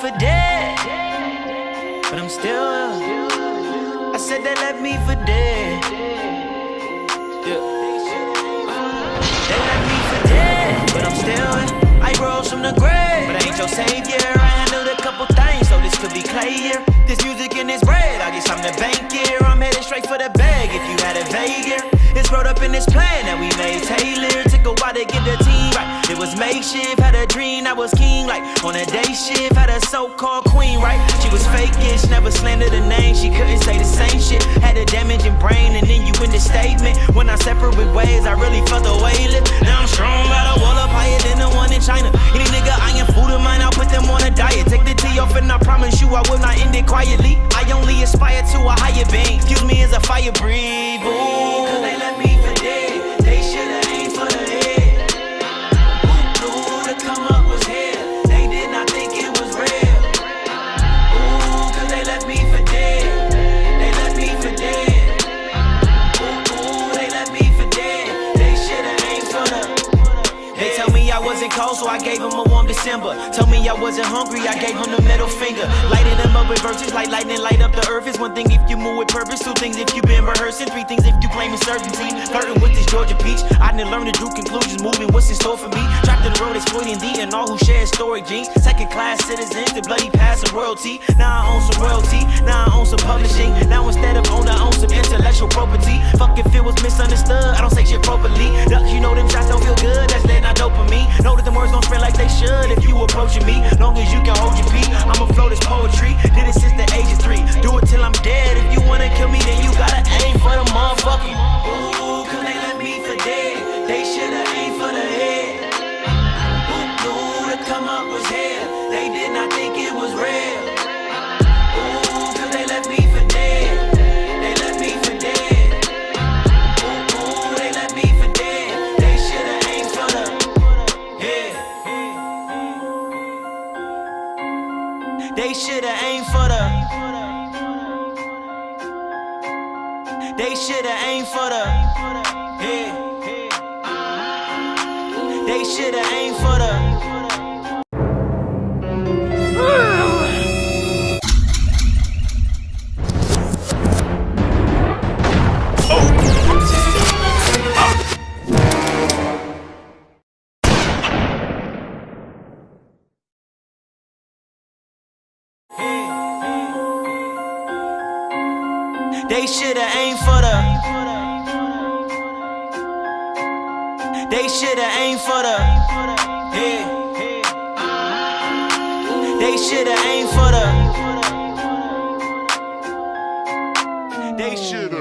for dead, but I'm still. I said they left me for dead. Yeah. They left me for dead, but I'm still. I rose from the grave, but I ain't your savior. I handled a couple things, so this could be here. This music and this bread, I guess I'm the bank here. I'm headed straight for the bag if you had a here. It's wrote up in this plan that we made Taylor. Took a while to get the was makeshift, had a dream I was king. Like on a day shift, had a so called queen, right? She was fake-ish, never slandered the name. She couldn't say the same shit. Had a damaging brain, and then you in the statement. When I separate ways, I really felt the lift. Now I'm strong, got a wall up higher than the one in China. Any nigga eyeing food of mine, I'll put them on a diet. Take the tea off, and I promise you I will not end it quietly. I only aspire to a higher being. Excuse me as a fire breathe. Ooh. Wasn't cold, so I gave him a warm December. Told me I wasn't hungry, I gave him the middle finger. Lighted them up with verses like lightning, light up the earth. It's one thing if you move with purpose, two things if you've been rehearsing, three things if you claim certainty. Flirting with this Georgia peach, I didn't learn to do conclusions, moving what's in store for me. Trapped in the road, exploiting the and all who share story genes. Second class citizens, the bloody pass of royalty. Now I own some royalty, now I own some publishing. Now instead of own, I own some intellectual property. Fuck if it was misunderstood, I don't say shit properly. Duck, you know them shots don't feel good, that's letting out dopamine. Know that the words don't spread like they should if you approaching me. Long as you can hold your pee, I'ma flow this poetry. Did it since the age of three. Do it till I'm dead. If you wanna kill me, then you They should've aimed for the. They should've aimed for the. Yeah. They should've aimed for the. They should've aimed for the. They should've aimed for the. Yeah. They should've aimed for the. They should've.